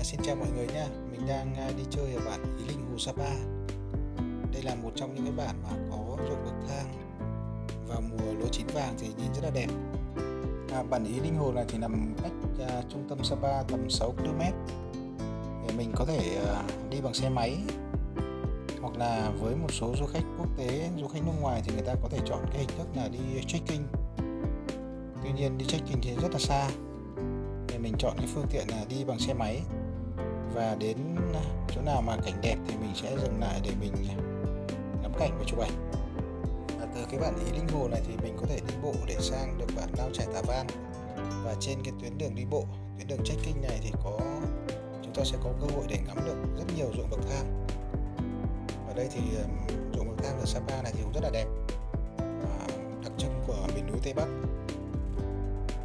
À, xin chào mọi người nha, mình đang à, đi chơi ở bản Ý Linh Hồ Sapa. Đây là một trong những cái bản mà có ruộng bậc thang vào mùa lúa chín vàng thì nhìn rất là đẹp. À, bản Ý Linh Hồ này thì nằm cách à, trung tâm Sapa tầm 6 km. Để mình có thể à, đi bằng xe máy hoặc là với một số du khách quốc tế, du khách nước ngoài thì người ta có thể chọn cái hình thức là đi trekking. Tuy nhiên đi trekking thì rất là xa. Mình chọn cái phương tiện là đi bằng xe máy và đến à, chỗ nào mà cảnh đẹp thì mình sẽ dừng lại để mình à, ngắm cảnh và chụp ảnh và từ cái bản Ý Linh Hồ này thì mình có thể đi bộ để sang được bản Lao Trải Tà Van. Và trên cái tuyến đường đi bộ, tuyến đường trekking này thì có, chúng ta sẽ có cơ hội để ngắm được rất nhiều ruộng bậc thang. Ở đây thì ruộng bậc thang ở Sapa này thì cũng rất là đẹp. Và đặc trưng của miền núi Tây Bắc.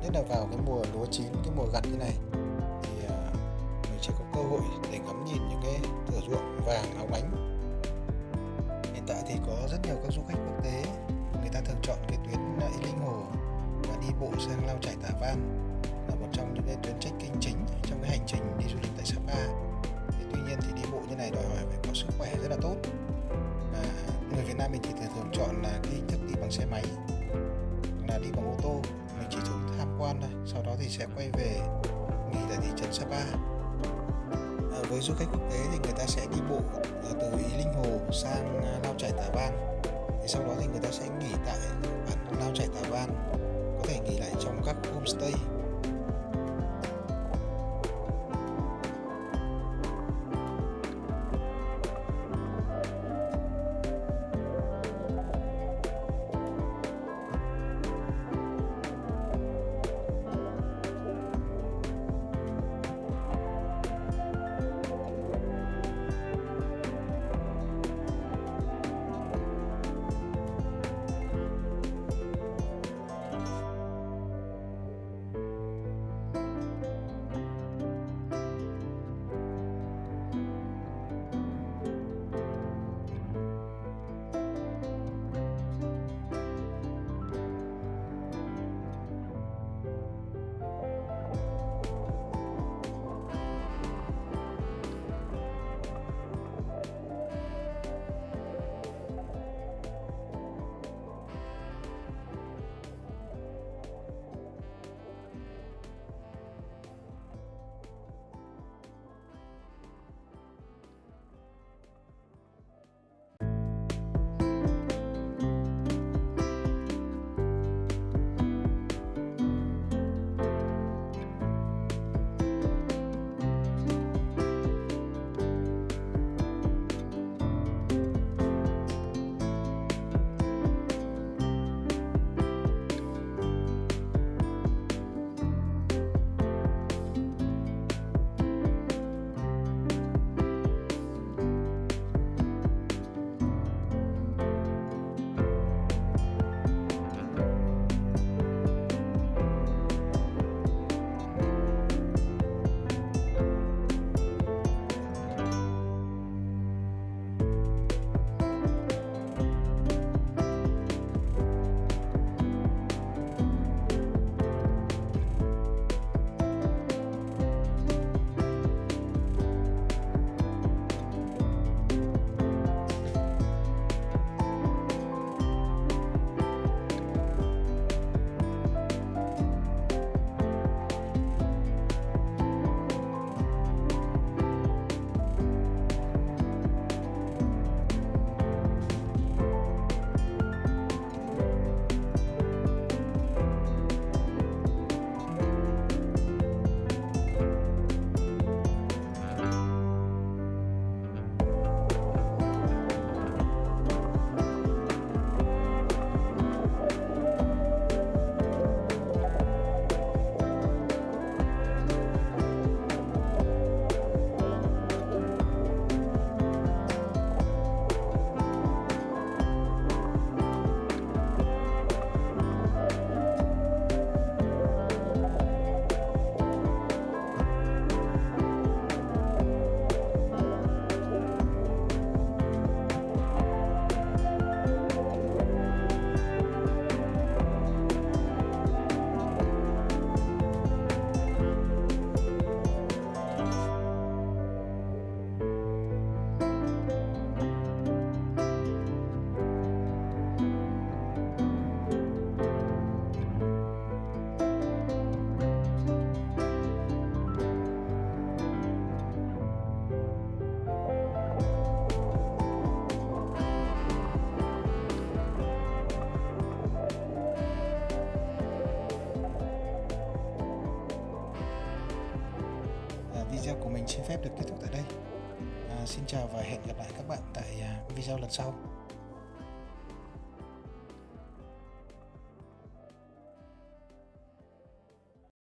Nhất là vào cái mùa lúa chín, cái mùa gặt như này chỉ có cơ hội để ngắm nhìn những cái thửa ruộng vàng óng ánh hiện tại thì có rất nhiều các du khách quốc tế, người ta thường chọn cái tuyến à, y Linh Hồ và đi bộ sang Lao Trải Tà Van là một trong những cái tuyến trekking chính trong cái hành trình đi du lịch tại Sapa. Thì tuy nhiên thì đi bộ như này đòi hỏi phải có sức khỏe rất là tốt. Và người Việt Nam mình thì thường chọn là cái hình thức đi bằng xe máy, là đi bằng ô tô. Mình chỉ thường tham quan thôi, sau đó thì sẽ quay về nghỉ tại thị trấn Sapa với du khách quốc tế thì người ta sẽ đi bộ à, từ Ý, Linh Hồ sang à, Lao Trải Tà Van. Thì sau đó thì người ta sẽ nghỉ tại bản Lao Trải Tà Van, có thể nghỉ lại trong các homestay. Mình xin phép được kết thúc tại đây. À, xin chào và hẹn gặp lại các bạn tại à, video lần sau.